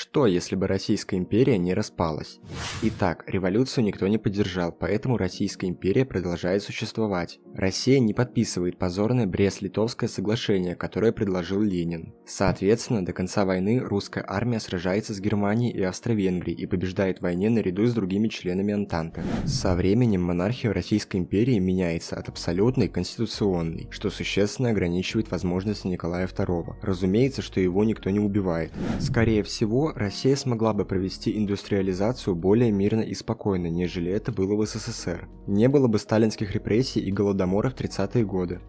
Что, если бы Российская империя не распалась? Итак, революцию никто не поддержал, поэтому Российская империя продолжает существовать. Россия не подписывает позорное Брест-Литовское соглашение, которое предложил Ленин. Соответственно, до конца войны русская армия сражается с Германией и Австро-Венгрией и побеждает в войне наряду с другими членами Антанты. Со временем монархия Российской империи меняется от абсолютной к конституционной, что существенно ограничивает возможности Николая II. Разумеется, что его никто не убивает. Скорее всего, Россия смогла бы провести индустриализацию более мирно и спокойно, нежели это было в СССР. Не было бы сталинских репрессий и голодомора в 30-е годы.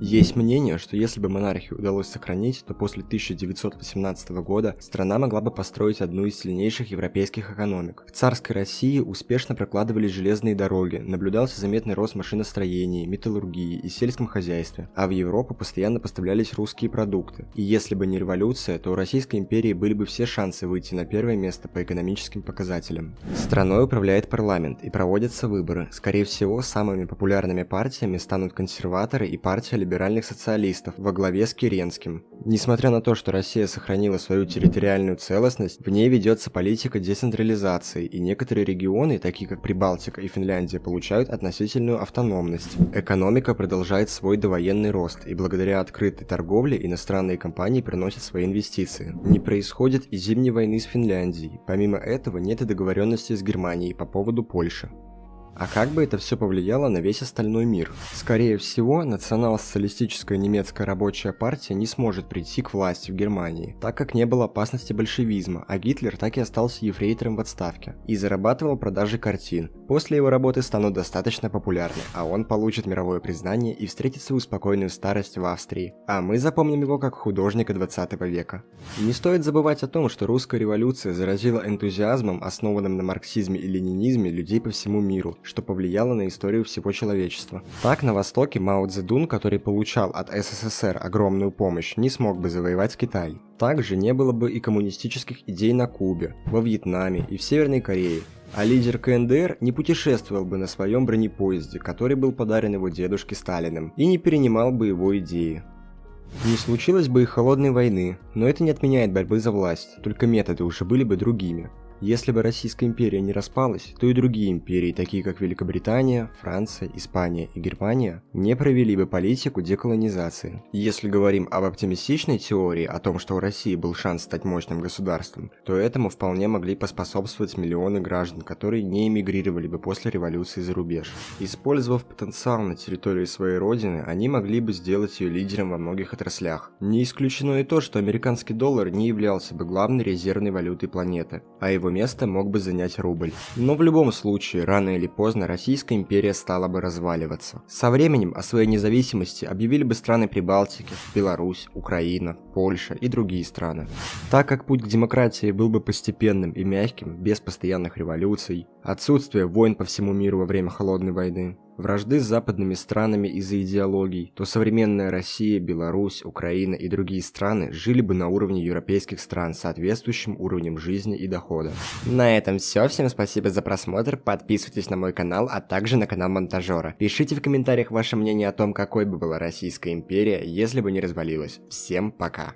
Есть мнение, что если бы монархию удалось сохранить, то после 1918 года страна могла бы построить одну из сильнейших европейских экономик. В царской России успешно прокладывались железные дороги, наблюдался заметный рост машиностроения, металлургии и сельском хозяйстве, а в Европу постоянно поставлялись русские продукты. И если бы не революция, то у Российской империи были бы все шансы выйти на первое место по экономическим показателям. Страной управляет парламент и проводятся выборы. Скорее всего, самыми популярными партиями станут консерваторы и партия либеральных социалистов во главе с Керенским. Несмотря на то, что Россия сохранила свою территориальную целостность, в ней ведется политика децентрализации, и некоторые регионы, такие как Прибалтика и Финляндия, получают относительную автономность. Экономика продолжает свой довоенный рост, и благодаря открытой торговле иностранные компании приносят свои инвестиции. Не происходит и зимней войны с Финляндией. Помимо этого нет и договоренности с Германией по поводу Польши. А как бы это все повлияло на весь остальной мир? Скорее всего, национал-социалистическая немецкая рабочая партия не сможет прийти к власти в Германии, так как не было опасности большевизма, а Гитлер так и остался ефрейтором в отставке и зарабатывал продажи картин. После его работы станут достаточно популярны, а он получит мировое признание и встретит свою спокойную старость в Австрии. А мы запомним его как художника 20 века. Не стоит забывать о том, что русская революция заразила энтузиазмом, основанным на марксизме и ленинизме, людей по всему миру, что повлияло на историю всего человечества. Так, на Востоке Мао Цзэдун, который получал от СССР огромную помощь, не смог бы завоевать Китай. Также не было бы и коммунистических идей на Кубе, во Вьетнаме и в Северной Корее, а лидер КНДР не путешествовал бы на своем бронепоезде, который был подарен его дедушке Сталиным, и не перенимал бы его идеи. Не случилось бы и холодной войны, но это не отменяет борьбы за власть, только методы уже были бы другими. Если бы Российская империя не распалась, то и другие империи, такие как Великобритания, Франция, Испания и Германия, не провели бы политику деколонизации. Если говорим об оптимистичной теории о том, что у России был шанс стать мощным государством, то этому вполне могли поспособствовать миллионы граждан, которые не эмигрировали бы после революции за рубеж. Использовав потенциал на территории своей родины, они могли бы сделать ее лидером во многих отраслях. Не исключено и то, что американский доллар не являлся бы главной резервной валютой планеты, а его место мог бы занять рубль. Но в любом случае, рано или поздно Российская империя стала бы разваливаться. Со временем о своей независимости объявили бы страны Прибалтики, Беларусь, Украина, Польша и другие страны. Так как путь к демократии был бы постепенным и мягким, без постоянных революций, отсутствие войн по всему миру во время Холодной войны, вражды с западными странами из-за идеологий, то современная Россия, Беларусь, Украина и другие страны жили бы на уровне европейских стран с соответствующим уровнем жизни и дохода. На этом все, всем спасибо за просмотр, подписывайтесь на мой канал, а также на канал Монтажера. Пишите в комментариях ваше мнение о том, какой бы была Российская империя, если бы не развалилась. Всем пока!